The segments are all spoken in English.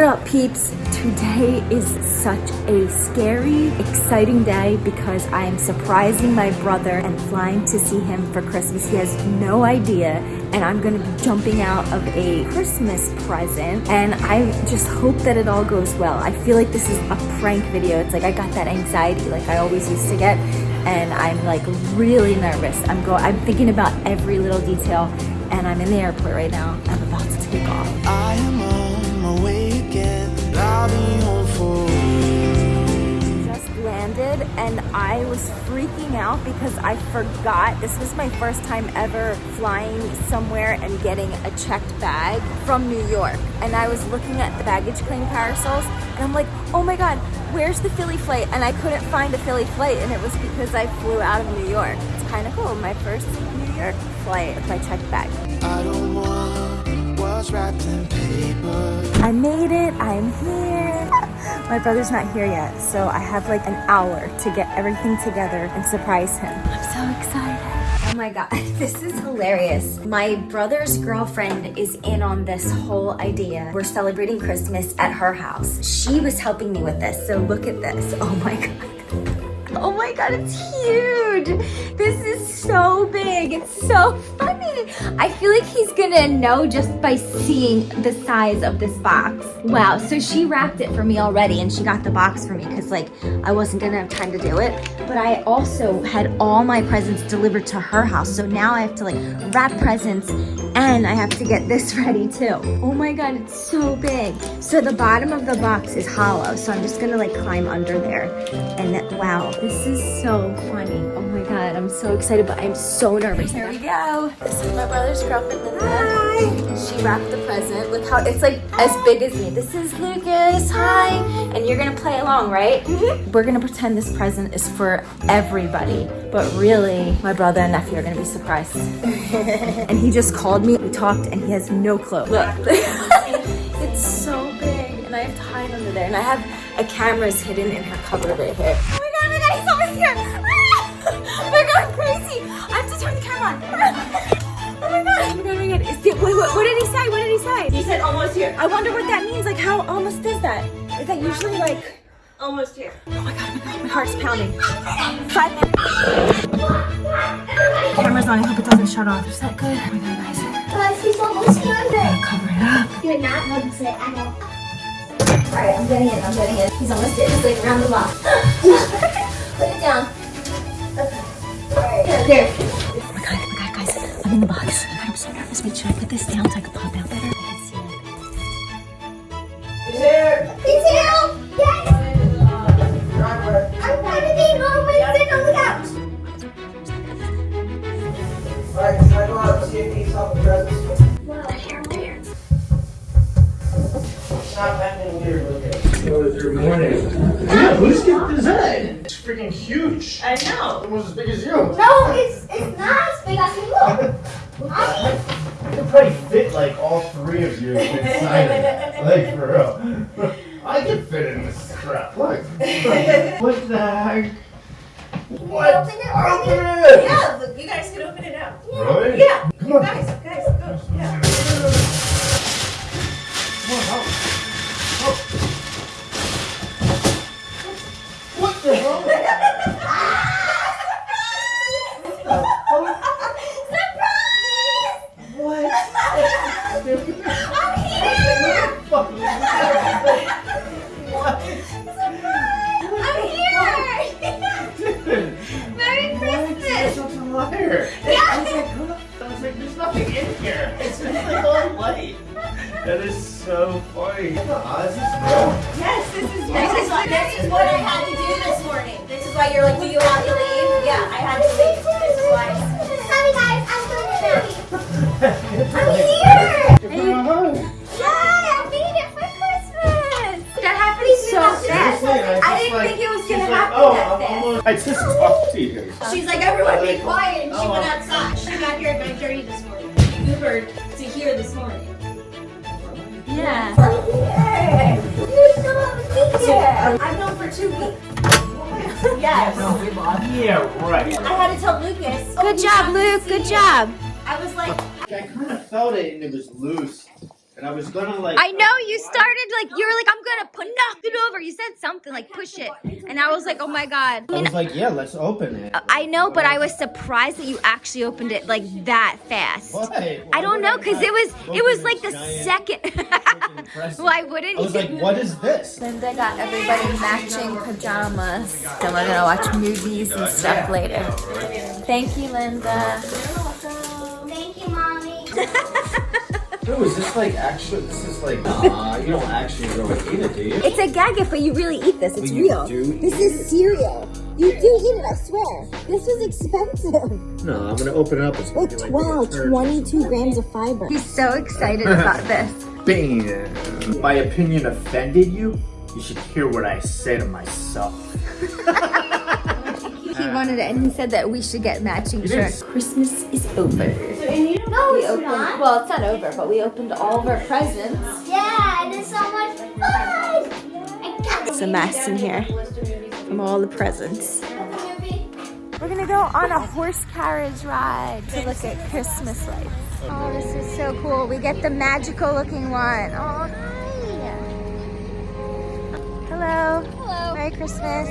What up peeps? Today is such a scary, exciting day because I am surprising my brother and flying to see him for Christmas. He has no idea and I'm gonna be jumping out of a Christmas present and I just hope that it all goes well. I feel like this is a prank video. It's like I got that anxiety like I always used to get and I'm like really nervous. I'm go I'm thinking about every little detail and I'm in the airport right now. I'm about to take off. Just landed and I was freaking out because I forgot this was my first time ever flying somewhere and getting a checked bag from New York. And I was looking at the baggage claim carousels and I'm like oh my god where's the Philly flight? And I couldn't find a Philly flight and it was because I flew out of New York. It's kind of cool my first New York flight with my checked bag. I don't want what's wrapped in paper. I made it, I'm here. My brother's not here yet, so I have like an hour to get everything together and surprise him. I'm so excited. Oh my God, this is hilarious. My brother's girlfriend is in on this whole idea. We're celebrating Christmas at her house. She was helping me with this, so look at this. Oh my God. My god, it's huge. This is so big. It's so funny. I feel like he's gonna know just by seeing the size of this box. Wow, so she wrapped it for me already and she got the box for me because like I wasn't gonna have time to do it. But I also had all my presents delivered to her house. So now I have to like wrap presents and I have to get this ready too. Oh my god, it's so big. So the bottom of the box is hollow. So I'm just gonna like climb under there. And that, wow, this is so funny. Oh my God, I'm so excited, but I'm so nervous. Here we go. This is my brother's girlfriend, Linda. Hi. She wrapped the present. Look how, it's like as big as me. This is Lucas, hi. And you're gonna play along, right? Mm -hmm. We're gonna pretend this present is for everybody, but really, my brother and nephew are gonna be surprised. and he just called me, we talked, and he has no clue. Look, it's so big, and I have to hide under there, and I have a camera's hidden in her cupboard right here here. I wonder what that means. Like how almost is that? Is that usually like... Almost here. Oh my god, oh my god, my heart's pounding. Five minutes. Camera's on, I hope it doesn't shut off. Is that good? Oh my god, guys. Guys, he's almost here. Cover it up. You're not notice it at all. Alright, I'm getting in, I'm getting in. He's almost in, he's like around the block. Put it down. Okay. There. Good morning. Yeah, gift is that? It's freaking huge. I know. Almost as big as you. No, it's it's not as big as you look. I could probably fit like all three of you inside it. Like for real. I could fit in this crap. Look. what the heck? What? Open it, Open open it! Yeah, look, you guys can open it now. Really? Yeah. Come on. Guys, guys, go. Yeah. Is This is, what, this is what I had to do this morning. This is why you're like, do you want to leave? Yeah, I had to leave. This is why. Sorry guys, I'm doing it. I'm here. Yay, I made it for Christmas. That happened so fast. Seriously, I just didn't like- think it was gonna like, happen oh, that fast. almost- I just talked to you. She's like, everyone be quiet. And she oh. went outside. She got here at 9.30 this morning. Ubered to here this morning. Yeah. You still haven't been. I've known for two weeks. Yes. Yeah, right. I had to tell Lucas. Good he's job, not Luke. Good job. I was like, I kind of felt it and it was loose. And I was gonna like. I know you uh, started like you were like I'm gonna put knock it over. You said something like push it, and I was like, oh my god. I I was like, yeah, let's open it. I know, but I was surprised that you actually opened it like that fast. Why? I don't know, cause it was it was like the second. Why wouldn't I was like, what is this? Linda got everybody matching pajamas. Then we're gonna watch movies and stuff later. Thank you, Linda. Thank you, mommy. Ooh, is this like actually? This is like. Nah, you don't actually really eat it, do you? It's a gag gift, but you really eat this. It's But you real. do This eat is cereal. You do eat it, I swear. This was expensive. No, I'm gonna open it up. It's gonna Like be like wow, a turd. 22 grams of fiber. He's so excited about this. Bam. My opinion offended you? You should hear what I say to myself. He wanted it, and he said that we should get matching did. shirts. Christmas is over. No, We it's opened, not. well, it's not over, but we opened all of our presents. Yeah, and it's so much fun. I got It's a mess in here from all the presents. We're gonna go on a horse carriage ride to look at Christmas lights. Oh, this is so cool. We get the magical looking one. Oh, hi. Hello. Hello. Merry Christmas.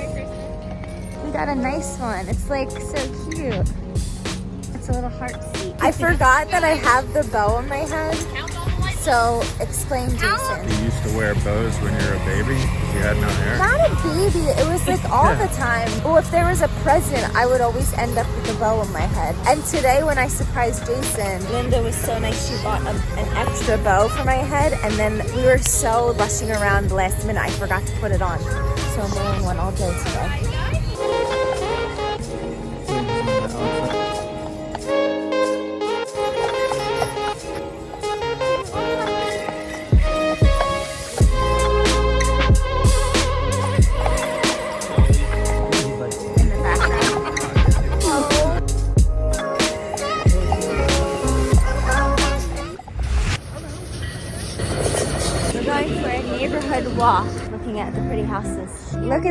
We got a nice one. It's like so cute. It's a little heart seat. I forgot that I have the bow on my head. So explain, Jason. You used to wear bows when you were a baby? You had no hair? Not a baby, it was like all the time. Well, if there was a present, I would always end up with a bow on my head. And today when I surprised Jason, Linda was so nice, she bought a, an extra bow for my head. And then we were so rushing around the last minute, I forgot to put it on. So I'm wearing one all day today.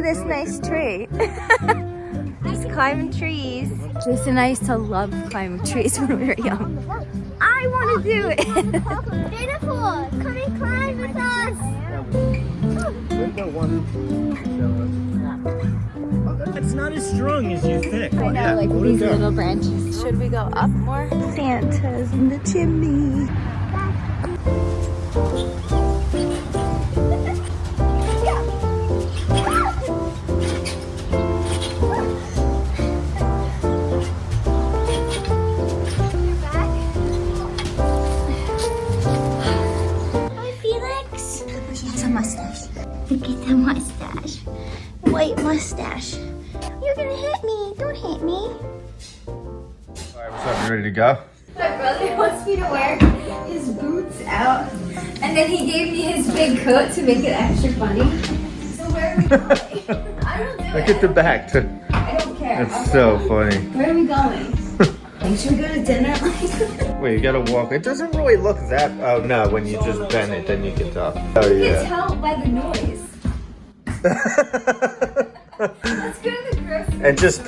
This nice tree. Just climbing trees. Jason and I used to love climbing trees when we were young. I want to do it. Beautiful. Come and climb with us. It's oh, not as strong as you think. I know, like with these little branches. Should we go up more? Santa's in the chimney. Ready to go? My brother wants me to wear his boots out, and then he gave me his big coat to make it extra funny. So where are we going? I will do Look it. at the back. I don't care. It's so funny. Where are we going? Should we go to dinner? Wait, you gotta walk. It doesn't really look that. Oh no, when you just bend it, then you can tell. Oh yeah. You can tell by the noise. Let's go to the grocery and just